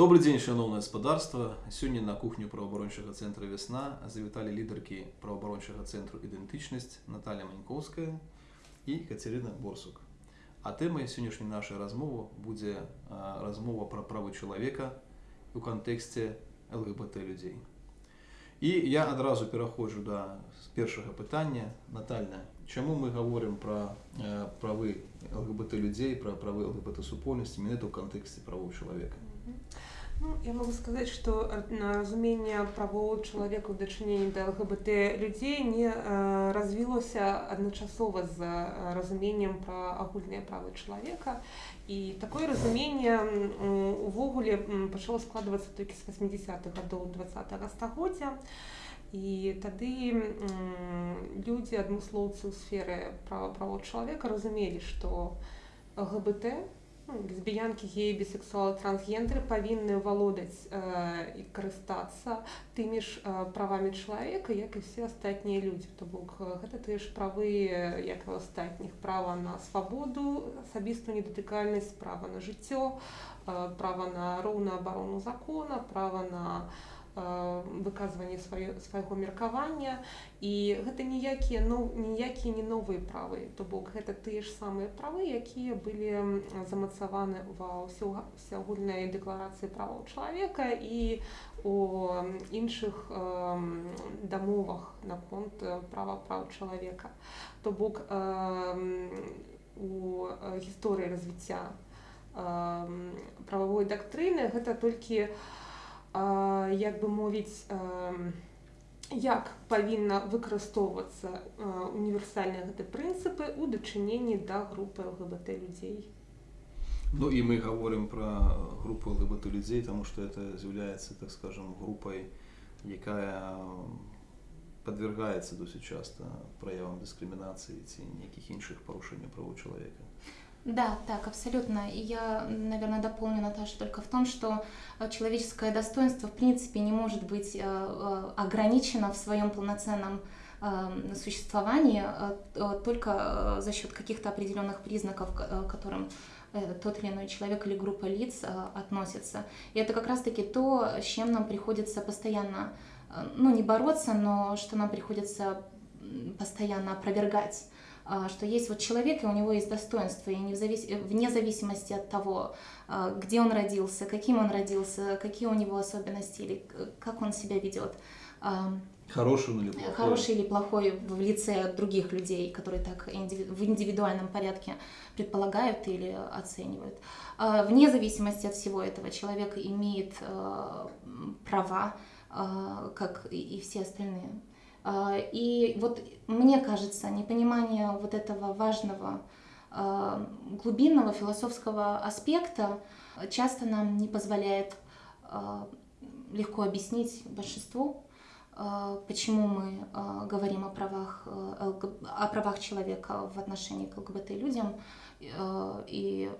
Добрый дзень шаноўнае гаспадарства сёння на кухню праваабарончага цэнтра вясна завіталі лідаркі праваабарончага цэнтру ідэнтычнасць Наталья манькоўская і Кацярына борсук. А тэмай сённяшняй нашай размовы будзе а, размова пра правы чалавека у кантэксце лгбт людзей і я адразу пераходжу да першага пытання Натальна чаму мы гаворым пра э, правы лгбт людзей пра правы лгбт супольнасці менавіта ў кантэксце правоў чалавека Ну, я могу сказать, что разумение правоў чалавека ў дачыненні да ЛГБТ людзей не э, развілося адначасова з э, разуменнем пра агульныя правы чалавека. І такое разуменне увогуле пачало складвацца толькі з 80-х гадоў 20 -го стагоддзя. І тады людзі адмыслоўцы ў сферы права правоў чалавека разумелі, што ЛГБТ лесбіянкі геі бісексуалы трансгендеры павінны валодаць э, і карыстацца тымі ж э, правамі чалавека як і все астатнія людзі то бок гэта тыя ж правы як і астатніх. Права на свабоду асабістую недатыкальнасць права на жыццё э, права на роўную абарону закона права на Э, выказванне свайго меркавання і гэта ніякія ну, ніякія не новыя правы. То бок гэта тыя ж самыя правы якія былі замацаваны ва ўсеагульнай дэкларацыі праваў чалавека і у іншых э, дамовах наконт права прав чалавека то бок э, у гісторыі развіцця э, прававой дактрыны гэта толькі у як бы мовіць як павінна выкарыстоўвацца універсальныя гэты прынцыпы ў дачыненні да групы лгбт людзей? Ну і мы говорим про групу лгбт людзей тому что это з'яўляецца так скажем групай якая подвергается досыць часто праявам дыскрымінацыі ці нейкіх іншых парушэнняў правоў чалавека Да, так, абсолютно. И я, наверное, дополню Наташу только в том, что э, человеческое достоинство, в принципе, не может быть э, э, ограничено в своем полноценном существовании только за счет каких-то определенных признаков, к которым тот или иной человек или группа лиц относится. И это как раз-таки то, с чем нам приходится постоянно, ну, не бороться, но что нам приходится постоянно опровергать что есть вот человек, и у него есть достоинство, и не завис... вне зависимости от того, а, где он родился, каким он родился, какие у него особенности, или как он себя ведет. А, хороший или плохой? Хороший или плохой в лице других людей, которые так в индивидуальном порядке предполагают или оценивают. Вне зависимости от всего этого человек имеет права, как и все остальные. А, и вот мне кажется, непонимание вот этого важного а, глубинного философского аспекта часто нам не позволяет а, легко объяснить большинству, почему мы говорим о правах, о правах человека в отношении к ЛГБТ людям и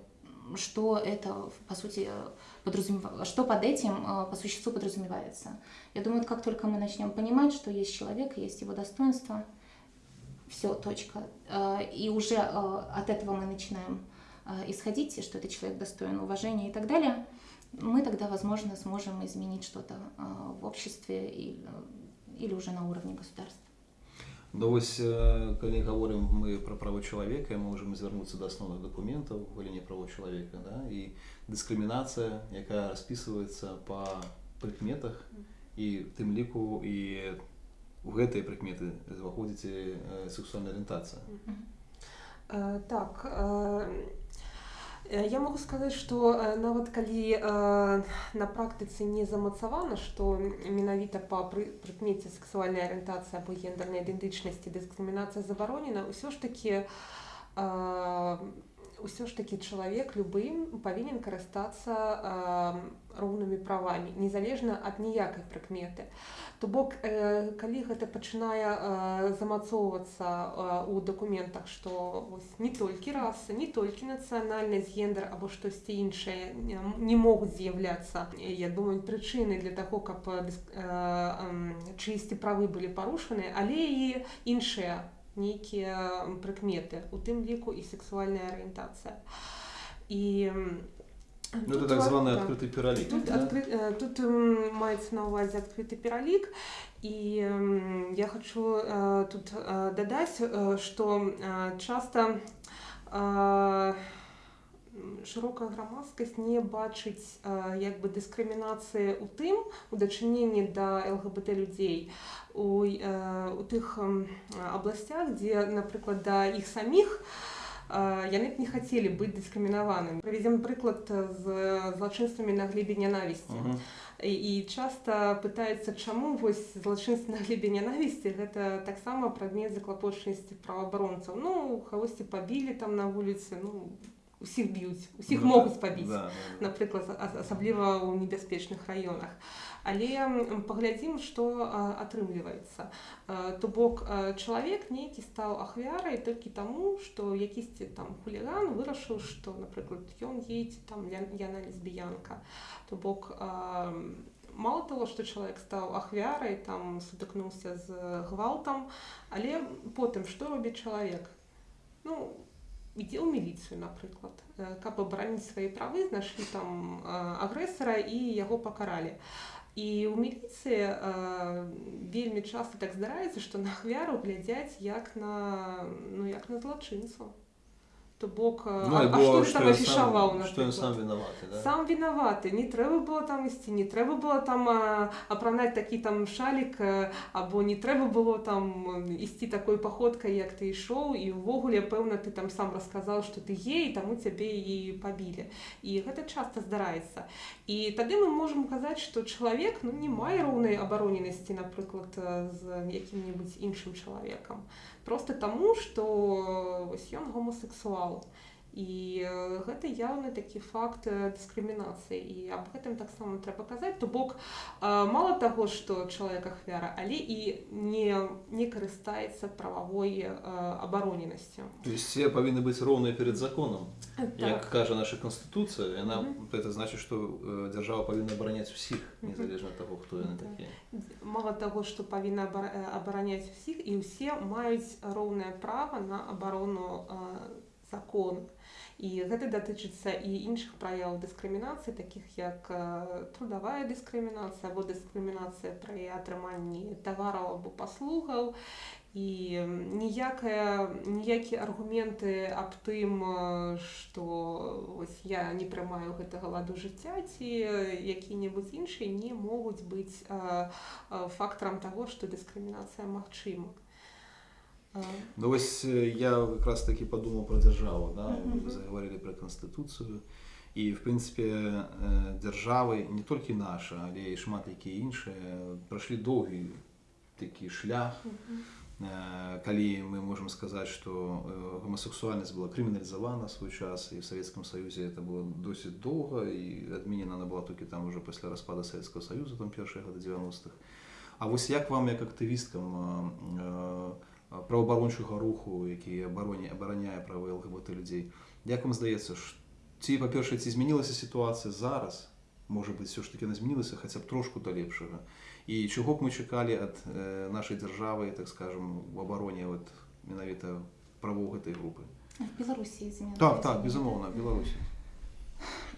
что это, по сути, подразумевает, что под этим э, по существу подразумевается. Я думаю, как только мы начнем понимать, что есть человек, есть его достоинство, все, точка. Э, и уже э, от этого мы начинаем исходить, что этот человек достоин уважения и так далее, мы тогда, возможно, сможем изменить что-то в обществе или уже на уровне государства. Ну вось калі гаворым мы пра права чалавека мы можем звярнуцца да асноўных дакументаў галіне правоў чалавека да? і дыскрымінацыя якая распісваецца па прыкметах і тым ліку і у гэтыя прыкметы уваходзіце сексуальная арыентацыя так Э, я могу сказаць, што э, нават калі э, на практыцы не замацавана, што менавіта па прыкмеце сексуальнай арыентацыі або гендернай ідэнтычнасці дыскрымінацыя забаронена, ўсё ж такі ўсё ж такі чалавек любым павінен карыстацца роўнымі правамі, незалежна ад ніякай прыкметы. То бок э, калі гэта пачынае э, замацоўвацца э, у дакументах, што не толькі раса, не толькі нацыянальнасць гендер або штосьці іншае не могуць з'яўляцца. Я думаю прычыны для таго, каб э, э, чысці правы былі парушаны, але і іншыя нейкія прыкметы, у тым ліку і сексуальная арыентацыя. І Ну, Тут так ва- званий да. відкритий піралік. Тут, да? откры- э, тут м, мається на увазі відкритий піралік, і я хочу э, тут э, додати, э, що часто широка громадськість не бачить э, якби дискримінації у тим, у дочиненні до ЛГБТ людей у, у тих м, областях, де, наприклад, до їх самих е, яны б не хацелі быць дыскрымінаванымі. Прывядзем прыклад з злачынствамі на глебе нянавісці. Мгм. І, і часта пытаецца чаму вось злачынствы на глебе нянавісці гэта таксама прадмет заклапочнасці праваабаронцаў ну кагосьці пабілі там на вуліцы ну усіх б'юць усіх Ну, могуць пабіць да, да, да. напрыклад асабліва ў небяспечных раёнах. Але паглядзім што атрымліваецца. То бок чалавек нейкі стаў ахвярай толькі таму што якісьці там хуліган вырашыў што напрыклад ён едзе там яна лесбіянка. То бок а, мало того што чалавек стаў ахвярай там сутыкнуўся з гвалтам але потым што робіць чалавек? Ну ў міліцыю напрыклад э, каб абараніць свае правы знайшлі там э, агрэсара і яго пакаралі і ў міліцыі э, вельмі часта так здараецца што на ахвяру глядзяць як на ну як на злачынцу то бок э, Ну, а, а або што ты там афішаваў што ён сам вінаваты, да? сам вінаваты не трэба было там ісці не трэба было там а, апранаць такі там шалік а, або не трэба было там ісці такой паходкай як ты ішоў і ўвогуле пэўна ты там сам расказаў што ты гей таму цябе і пабілі і гэта часта здараецца і тады мы можемм казаць што чалавек ну не мае роўнай абароненасці напрыклад з якім-небудзь іншым чалавекам просто таму што вось ён гомосексуал і э, гэта яўны такі факт э, дыскрымінацыі. І аб гэтым таксама трэба казаць. То бок э, мало таго што чалавек ахвяра але і не не карыстаецца прававой абароненасцю. То есть все павінны быць роўныя перед законом. Так. як кажа наша канстытуцыя яна Мгм. это значит что э, дзяржава павінна абараняць усіх незалежна ад таго хто яны такія мало таго што павінна абара- абараняць усіх і ўсе маюць роўнае права на абарону э, закону і гэта датычыцца і іншых праяў дыскрымінацыі такіх як э, трудавая дыскрымінацыя або дыскрымінацыя пры атрыманні тавараў або паслугаў і ніякія аргументы аб тым э, што вось я не прымаю гэтага ладу жыцця ці э, які-небудзь іншыя не могуць быць э, э, фактарам таго што дыскрымінацыя магчыма Э, Ну вось я как раз таки подумал про дзяржаву да Мгм. вы заговорили про канстытуцыю і в прынцыпе дзяржавы не толькі наша але і шмат якія іншыя прайшлі доўгі такі шлях мгм. Э, калі мы можем сказаць что э, гомосексуальнасць была крыміналізавана свой час і в Савецкім Саюзе это было досыць доўга і адменена она была толькі там уже пасля распада Савецкого Саюза там першыя гады 90-х А вось як вам як актывісткам э, праваабарончага руху які абароне абараняе правы ЛГБТ людзей як вам здаецца ці па-першае ці змянілася сітуацыя зараз можа быть все ж таки яна змянілася хаця б трошку да лепшага і чаго б мы чакалі ад э, нашай дзяржавы так скажем в абароне вот менавіта правоў гэтай групы В измены. так так безумоўна беларусі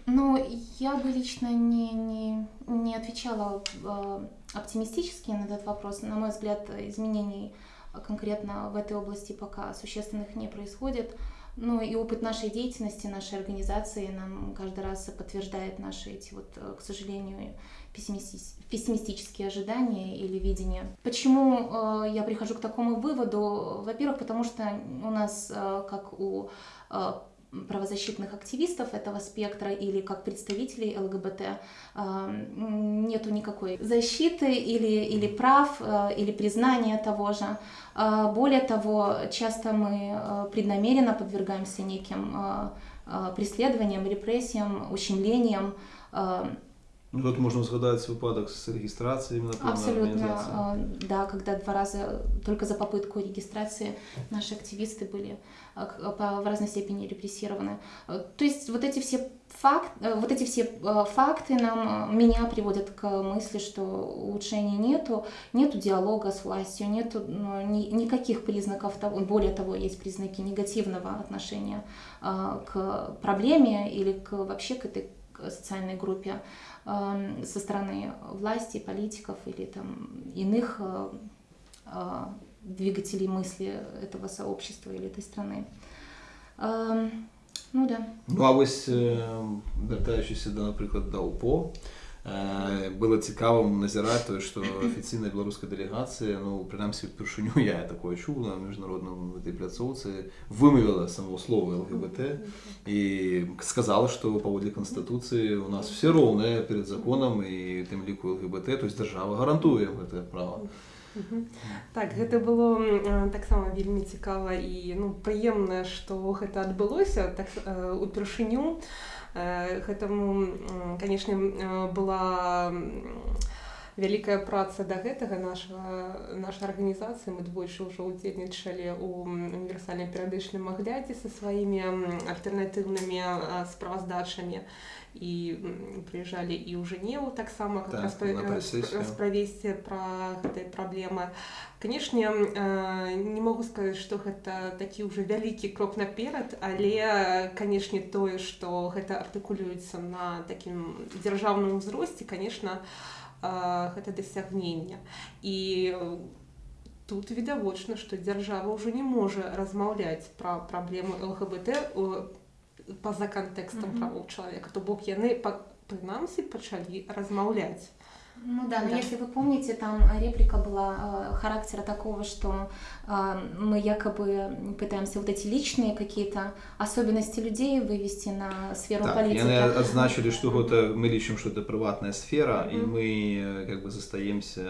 Ну, я бы лично не, не, не отвечала э, оптимистически на этот вопрос. На мой взгляд, изменений э, конкретно в этой области пока существенных не происходит. Ну и опыт нашей деятельности, нашей организации нам каждый раз подтверждает наши эти вот, э, к сожалению, пессимисти- пессимистические ожидания или видения. Почему э, я прихожу к такому выводу? Во-первых, потому что у нас, э, как у правозащитных активистов этого спектра или как представителей ЛГБТ м, нету никакой защиты или, или прав, э, или признания того же. Э, Более того, часто мы преднамеренно подвергаемся неким преследованиям, репрессиям, ущемлениям. Ну, тут можна згадаць выпадак з рэгістрацыяй на Абсолютно, э, да, когда два раза только за попытку регистрации наши активисты были к- по- в разной степени репрессированы. То есть вот эти все факт, вот эти все факты нам меня приводят к мысли, что улучшений нету, нету диалога с властью, нету ну, ни- никаких признаков того, более того, есть признаки негативного отношения к проблеме или к вообще к этой социальной группе со стороны власти, политиков или там иных э, э, двигателей мысли этого сообщества или этой страны. Э, ну да. Ну а ось вертаючись до, наприклад, до УПО, Е, было цікаво назирати, тое офіційна білоруська беларуская ну прынамсі упершыню я такое чуў на міжнародным этой пляцоўцы само слова лгбт і сказала што паводле канстытуцыі у нас все роўныя перед законом і тым ліку лгбт то есть дзяржава гарантуе гэтае права Так гэта было таксама вельмі цікава і ну прыемна што гэта адбылося так упершыню гэтаму канешне была вялікая праца да гэтага нашага нашай арганізацыі. Мы двойчы ўжо ўдзельнічалі ў універсальным перыядычным аглядзе са сваімі альтэрнатыўнымі справаздачамі. І прыязджалі і ў жэневу таксама Так, расправесці пра гэтай праблемы. Канешне не могу сказаць што гэта такі ўжо вялікі крок наперад але канешне тое што гэта артыкулюецца на такім дзяржаўным узросце конечно гэта дасягнення і тут відавочна што дзяржава ўжо не можа размаўляць пра праблему лгбт у- па-за кантэкстам Мгм. правоў чалавека то бок яны па- прынамсі пачалі размаўляць Ну да, но Да. если вы помните, там реплика была э, характера такого, что э, мы якобы пытаемся вот эти личные какие-то особенности людей вывести на сферу Так, политики. яны адзначылі, што гэта мы лічым, што это прыватная сфера і Мгм. мы э, как бы застаемся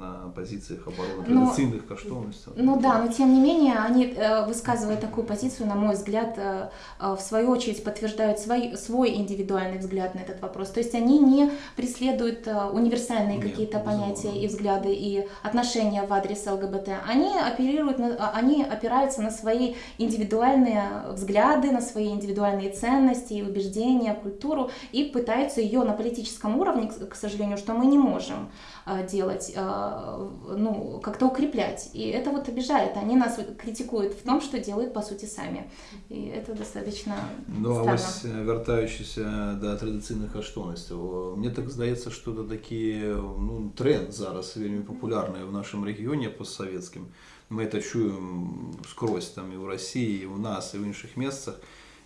на пазіцыях абароны Но- традыцыйных каштоўнасцяў. Ну да, но тем не менее они, э, высказывая такую позицию, на мой взгляд, э, э, в свою очередь подтверждают свой, свой индивидуальный взгляд на этот вопрос. То есть они не преследуют э, универсальные Нет, какие-то безусловно. понятия и взгляды и отношения в адрес ЛГБТ. Они оперируют, на- а, они опираются на свои индивидуальные взгляды, на свои индивидуальные ценности и убеждения, культуру и пытаются ее на политическом уровне, к к сожалению, что мы не можем э, делать, э, ну, как-то укреплять. И это вот обижает. Они нас вот критикуют в том, что делают по сути сами. И это достаточно Ну, а странно. ось е, вертаючися до традиційних коштовностей, мені так здається, що це такий ну, тренд зараз вельми популярний в нашому регіоні постсовєтським. Ми це чуємо скрозь там і в Росії, і у нас, і в інших місцях.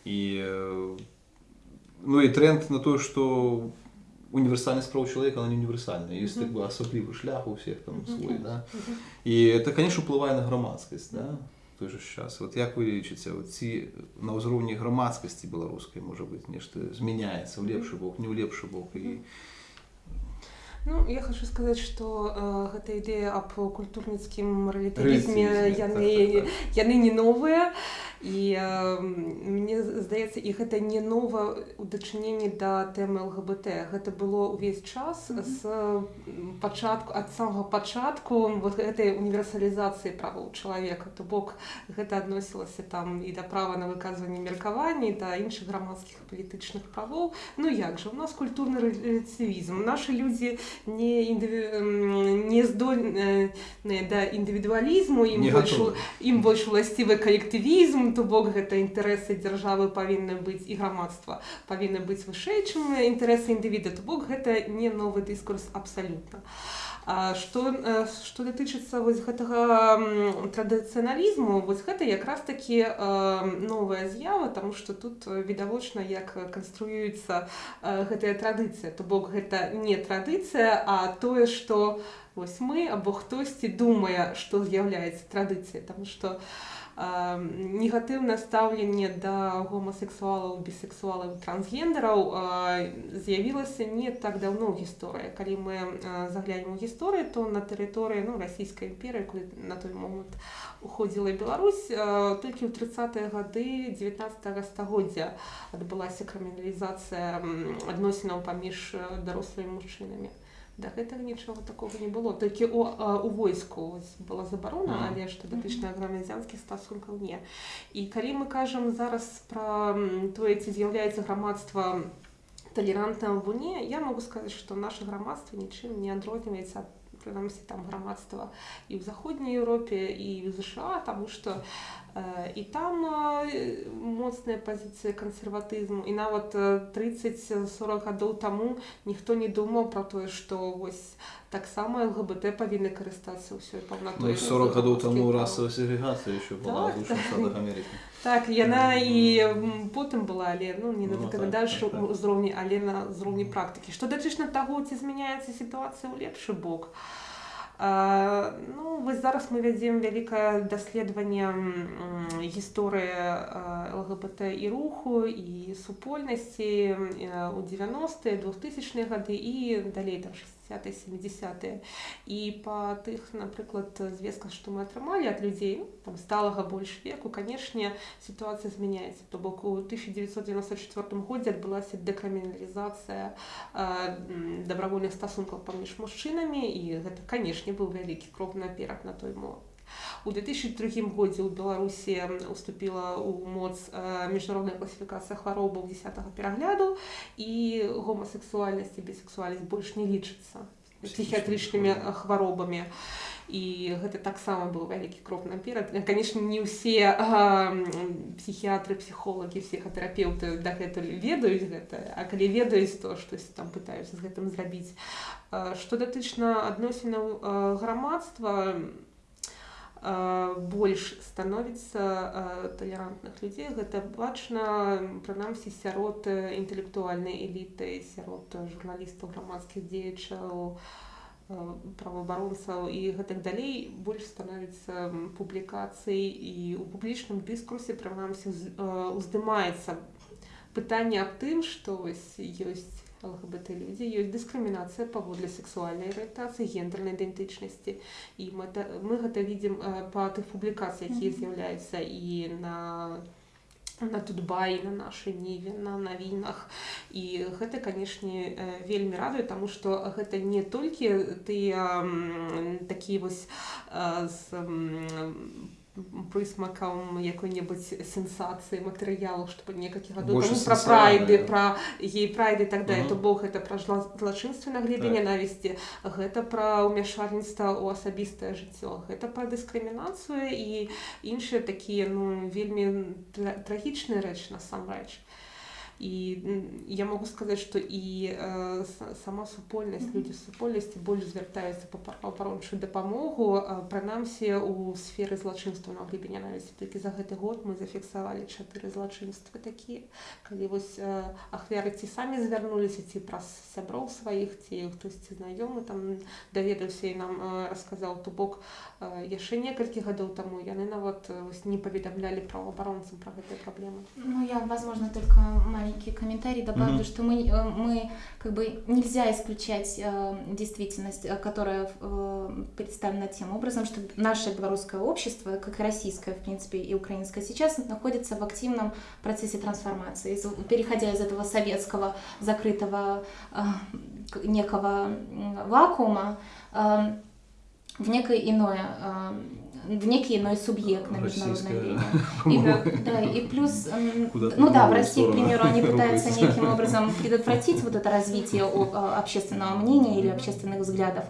І, е, ну, і тренд на те, що універсальність прав чоловіка, вона не універсальна. Є Мгм. так би особливий шлях у всіх там Мгм. свій. Да? Мгм. І це, звісно, впливає на громадськість. Да? В той же час. От як ви лічите, от ці на узровні громадськості білоруської, може бути, нешто зміняється в лепший бок, не в лепший бок. І... Ну, я хочу сказаць, што э, гэта ідэя аб культурніцкім рэлятывізме Рэлятывізме, яны, так, так, так. яны не новыя і э, мне здаецца і гэта не нова ў дачыненні да тэмы ЛГБТ. Гэта было ўвесь час Мгм. з м, пачатку ад самага пачатку вот гэтай універсалізацыі правоў чалавека то бок гэта адносілася там і да права на выказванне меркаванні да іншых грамадскіх палітычных правоў. Ну як жа у нас культурны рэлятывізм нашы людзі не індыві... м, не здольныя да індывідуалізму ім Не больш готовы. ім больш уласцівы калектывізм то бок гэта інтарэсы дзяржавы павінны быць і грамадства павінны быць вышэй чым інтарэсы індывіда то бок гэта не новы дыскурс абсалютна А што э, што датычыцца вось гэтага традыцыяналізму вось гэта якраз такі э, новая з'ява тому што тут э, відавочна як канструюецца э, гэтая традыцыя. То бок гэта не традыцыя а тое што вось мы або хтосьці думае што з'яўляецца традыцыяй. Тому што э, негатыўнае стаўленне да гомасексуалаў бісексуалаў трансгендераў э, з'явілася не так даўно ў гісторыі калі мы заглянем у гісторыю то на тэрыторыі ну расійскай імперыі куды на той момант уходзіла Беларусь толькі ў 30-е гады 19 стагоддзя адбылася крыміналізацыя адносінаў паміж э, дарослымі мужчынамі да гэтага нічога такого не было. Толькі у, а, у войску вось была забарона Мгм. але што датычна грамадзянскіх стасункаў не і калі мы кажам зараз пра тое ці з'яўляецца грамадства талерантным або не я могу сказаць што наше грамадства нічым не адрозніваецца ад прынамсі там грамадства і ў заходняй Еўропе і ў ЗША таму што і там моцныя пазіцыі кансерватызму і нават 30-40 гадоў таму ніхто не думаў пра тое што вось таксама ЛГБТ павінны карыстацца ўсёй паўнатой Ну, 40 гадоў таму расавая сегрегацыя яшчэ была Так, так. Амерыкі. Так, яна і потым была, але ну, не на Ну, так, так, так. узроўні, але на ўзроўні практыкі. Што датычна таго, ці змяняецца сітуацыя ў лепшы бок. А, ну, вось зараз мы вядзем вялікае даследаванне гісторыі ЛГБТ і руху і супольнасці у 90-е 2000 гады і далей там 60 70 і па тых напрыклад звестках што мы атрымалі ад людзей там сталага больш веку канешне сітуацыя змяняецца то бок у 1994 годзе адбылася дэкрыміналізацыя дабравольных стасункаў паміж мужчынамі і гэта канешне быў вялікі крок наперад на той момант У 2003 годзе ў Беларусі уступіла ў моц э, міжнародная класіфікацыя хваробаў 10 перагляду і гомасексуальнасць і бісексуальнасць больш не лічыцца псіхіятрычнымі э, хваробамі і гэта таксама быў вялікі крок наперад канешне не ўсе псіхіятры псіхолагі псіхатэрапеўты дагэтуль ведаюць гэта а калі ведаюць то штось там пытаюцца з гэтым зрабіць што датычна адносінаў грамадства больш становіцца талерантных людзей гэта бачна прынамсі сярод інтэлектуальнай эліты сярод журналістаў грамадскіх дзеячаў праваабаронцаў і гэтак далей. Больш становіцца публікацый і у публічным дыскурсе прынамсі уздымаецца пытанне аб тым што вось ёсць ЛГБТ людзі ёсць дыскрымінацыя паводле сексуальнай арыентацыі гендернай ідэнтычнасці і мы, мы гэта видим па тых публікацыях якія з'яўляюцца і на на тутбай на нашай ніве на навінах і гэта канешне вельмі радуе таму што гэта не толькі тыя такі вось з прысмакам якой-небудзь сенсацыі матэрыялу чтобы некалькі гадоў пра прайды пра гей прайды так далее. То бог гэта пра злачынстве на глебе ненавісці гэта пра ўмяшальніцтва ў асабістае жыццё гэта пра дыскрымінацыю і іншыя такія ну вельмі трагічныя рэч насамрэч. і я могу сказаць што і э, сама супольнасць людзі супольнасці больш звяртаюцца па праваабарончую дапамогу прынамсі у сферы злачынства на глебе нянавісці толькі за гэты год мы зафіксавалі чатыры злачынствы такія калі вось э, ахвяры ці самі звярнуліся ці праз сяброў сваіх ці хтосьці знаёмы там даведаўся і нам э, расказаў то бок э, яшчэ некалькі гадоў таму яны нават вось не паведамлялі праваабаронцам пра гэтыя праблемы. Ну я возможно только маленький комментарий добавлю, mm-hmm. что мы, мы как бы нельзя исключать э, действительность, которая э, представлена тем образом, что наше белорусское общество, как и российское, в принципе, и украинское сейчас, находится в активном процессе трансформации, переходя из этого советского закрытого э, некого вакуума э, в некое иное э, в некий иной субъект на международной арене. И, да, и плюс, ну да, в России, к примеру, они пытаются неким образом предотвратить вот это развитие общественного мнения или общественных взглядов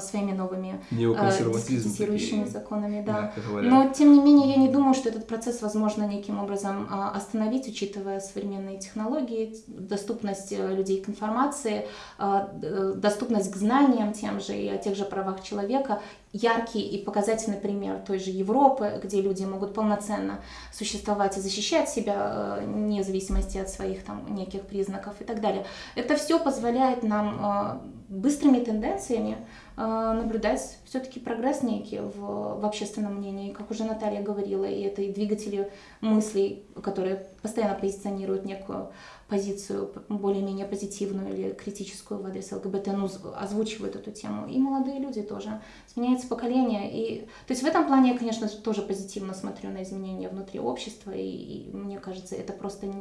своими новыми дискредитирующими законами, да. Но, тем не менее, я не думаю, что этот процесс возможно неким образом остановить, учитывая современные технологии, доступность людей к информации, доступность к знаниям тем же и о тех же правах человека, яркий и показательный пример той же Европы, где люди могут полноценно существовать и защищать себя вне зависимости от своих там неких признаков и так далее. Это все позволяет нам быстрыми тенденциями наблюдать все-таки прогресс некий в, в общественном мнении, как уже Наталья говорила, и это и двигатели мыслей, которые постоянно позиционируют некую позицию более-менее позитивную или критическую в адрес ЛГБТ, ну, озвучивают эту тему. И молодые люди тоже. Сменяется поколение. И... То есть в этом плане я, конечно, тоже позитивно смотрю на изменения внутри общества, и, и мне кажется, это просто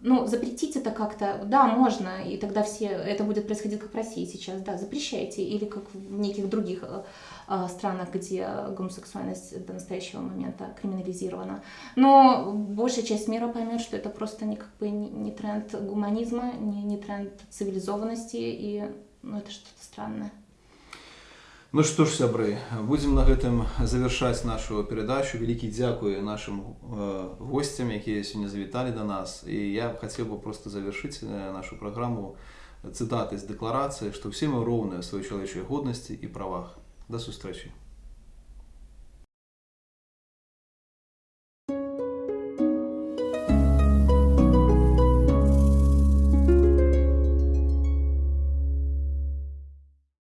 ну, запретить это как-то, да, можно, и тогда все, это будет происходить как в России сейчас, да, запрещайте, или как в неких других э, странах, где гомосексуальность до настоящего момента криминализирована. Но большая часть мира поймет, что это просто не, как бы, не, не тренд гуманизма, не, не тренд цивилизованности, и ну, это что-то странное. Ну што ж сябры будзем на гэтым завяршаць нашу перадачу. Вялікі дзякуй нашим э, гостцям якія сёння завіталі да нас. І я хацеў бы просто завяршыць э, нашу праграму цытаты з дэкларацыі што ўсе мы роўныя ў сваёй чалавечай годнасці і правах. Да сустрэчы